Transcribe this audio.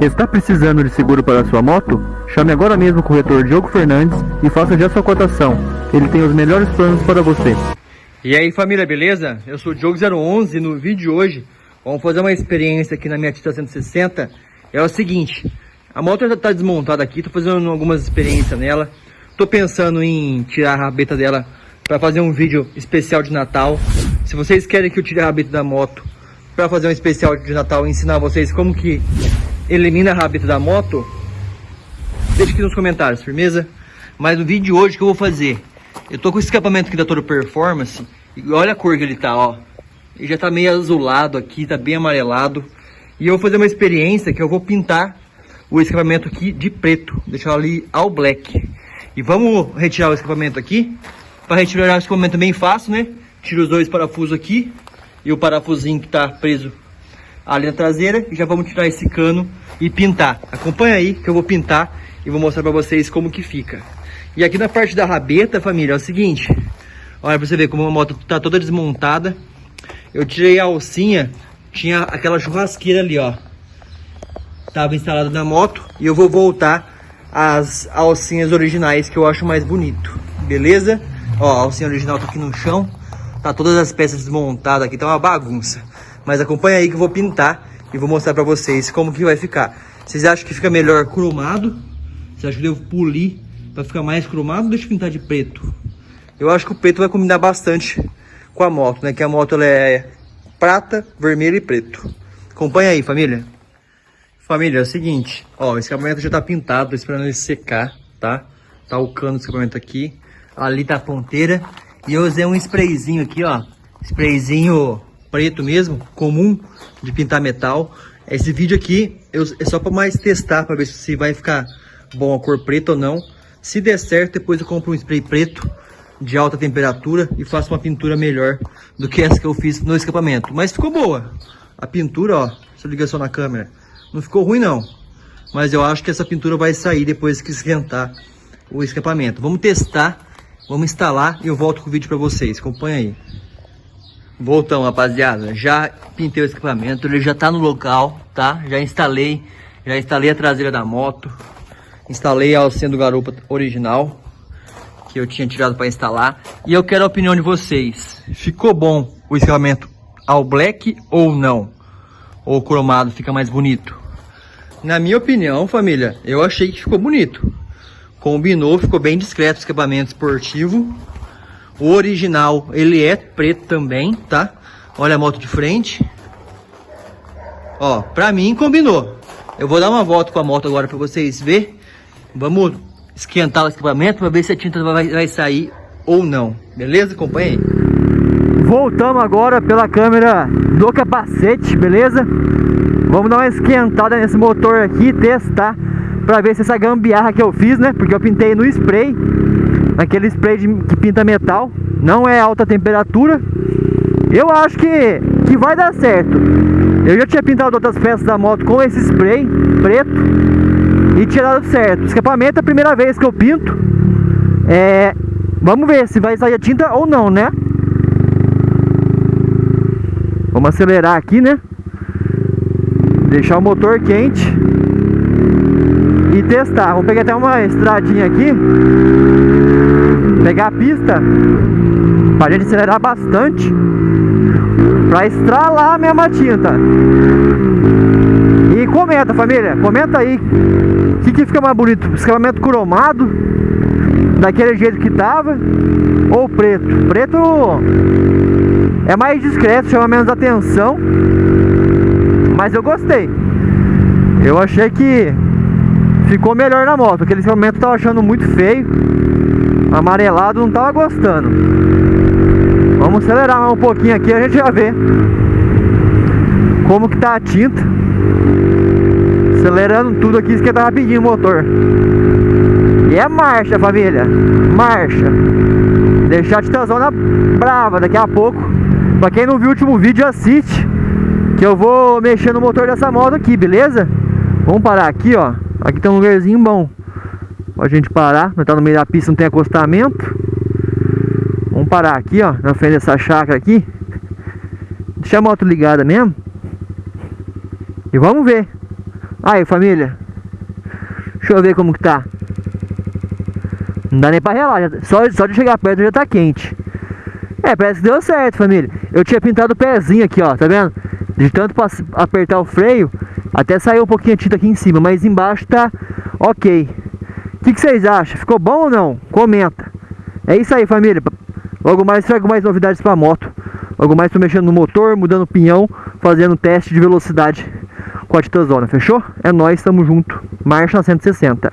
Está precisando de seguro para sua moto? Chame agora mesmo o corretor Diogo Fernandes e faça já sua cotação. Ele tem os melhores planos para você. E aí família, beleza? Eu sou o Diogo011 e no vídeo de hoje vamos fazer uma experiência aqui na minha Tita 160. É o seguinte, a moto já está desmontada aqui, estou fazendo algumas experiências nela. Estou pensando em tirar a rabeta dela para fazer um vídeo especial de Natal. Se vocês querem que eu tire a rabeta da moto para fazer um especial de Natal e ensinar vocês como que elimina rabeta da moto, deixa aqui nos comentários, firmeza? Mas no vídeo de hoje que eu vou fazer, eu tô com o escapamento aqui da Toro Performance, e olha a cor que ele tá, ó. Ele já tá meio azulado aqui, tá bem amarelado. E eu vou fazer uma experiência que eu vou pintar o escapamento aqui de preto, deixar ali ao black. E vamos retirar o escapamento aqui. Para retirar o escapamento é bem fácil, né? Tira os dois parafusos aqui e o parafusinho que está preso ali na traseira. E já vamos tirar esse cano e pintar. Acompanha aí que eu vou pintar e vou mostrar para vocês como que fica. E aqui na parte da rabeta, família, é o seguinte. Olha para você ver como a moto tá toda desmontada. Eu tirei a alcinha, tinha aquela churrasqueira ali, ó. Tava instalada na moto e eu vou voltar as alcinhas originais que eu acho mais bonito. Beleza? Ó, a alcinha original tá aqui no chão. Tá todas as peças desmontadas aqui, tá uma bagunça. Mas acompanha aí que eu vou pintar e vou mostrar pra vocês como que vai ficar. Vocês acham que fica melhor cromado? Vocês acham que eu devo polir pra ficar mais cromado ou deixa eu pintar de preto? Eu acho que o preto vai combinar bastante com a moto, né? Que a moto ela é prata, vermelho e preto. Acompanha aí, família. Família, é o seguinte, ó, o escapamento já tá pintado, tô esperando ele secar, tá? Tá o cano do escapamento aqui. Ali tá a ponteira. E eu usei um sprayzinho aqui, ó. Sprayzinho preto mesmo, comum, de pintar metal. Esse vídeo aqui eu, é só para mais testar, para ver se vai ficar bom a cor preta ou não. Se der certo, depois eu compro um spray preto de alta temperatura e faço uma pintura melhor do que essa que eu fiz no escapamento. Mas ficou boa. A pintura, ó, se eu ligar só na câmera, não ficou ruim não. Mas eu acho que essa pintura vai sair depois que esquentar o escapamento. Vamos testar Vamos instalar e eu volto com o vídeo para vocês. Acompanha aí. Voltamos, rapaziada. Já pintei o escapamento, ele já tá no local, tá? Já instalei, já instalei a traseira da moto. Instalei a alcinha do garupa original, que eu tinha tirado para instalar. E eu quero a opinião de vocês. Ficou bom o escapamento ao black ou não? Ou cromado fica mais bonito? Na minha opinião, família, eu achei que ficou bonito. Combinou, ficou bem discreto o escapamento esportivo. O original, ele é preto também, tá? Olha a moto de frente. Ó, pra mim combinou. Eu vou dar uma volta com a moto agora pra vocês verem. Vamos esquentar o escapamento pra ver se a tinta vai, vai sair ou não. Beleza? Acompanha aí. Voltamos agora pela câmera do capacete, beleza? Vamos dar uma esquentada nesse motor aqui, testar Pra ver se essa gambiarra que eu fiz, né? Porque eu pintei no spray Naquele spray de, que pinta metal Não é alta temperatura Eu acho que, que vai dar certo Eu já tinha pintado outras peças da moto com esse spray preto E tinha dado certo Escapamento é a primeira vez que eu pinto É... Vamos ver se vai sair a tinta ou não, né? Vamos acelerar aqui, né? Deixar o motor quente e testar. Vamos pegar até uma estradinha aqui, pegar a pista. Pra gente acelerar bastante. Pra estralar a tinta. E comenta, família, comenta aí. O que, que fica mais bonito, escapamento cromado? Daquele jeito que tava? Ou preto. Preto é mais discreto, chama menos atenção, mas eu gostei. Eu achei que ficou melhor na moto. Aquele momento eu tava achando muito feio. Amarelado, não tava gostando. Vamos acelerar mais um pouquinho aqui, a gente já vê como que tá a tinta. Acelerando tudo aqui, esquenta rapidinho o motor. E é marcha, família. Marcha. Deixar a titãzona brava daqui a pouco. Pra quem não viu o último vídeo, assiste. Que eu vou mexer no motor dessa moto aqui, beleza? Vamos parar aqui, ó. Aqui tem um lugarzinho bom Pra gente parar Nós tá no meio da pista, não tem acostamento Vamos parar aqui, ó Na frente dessa chácara aqui Deixa a moto ligada mesmo E vamos ver Aí, família. Deixa eu ver como que tá. Não dá nem pra relar. Já, só, só de chegar perto já tá quente. É, parece que deu certo, família. Eu tinha pintado o pezinho aqui, ó. Tá vendo? De tanto apertar o freio, até saiu um pouquinho de tinta aqui em cima. Mas embaixo tá ok. O que, que vocês acham? Ficou bom ou não? Comenta. É isso aí, família. Logo mais trago mais novidades pra moto. Logo mais tô mexendo no motor, mudando o pinhão, fazendo teste de velocidade com a Titazona, fechou? É nóis, tamo junto. Marcha 160.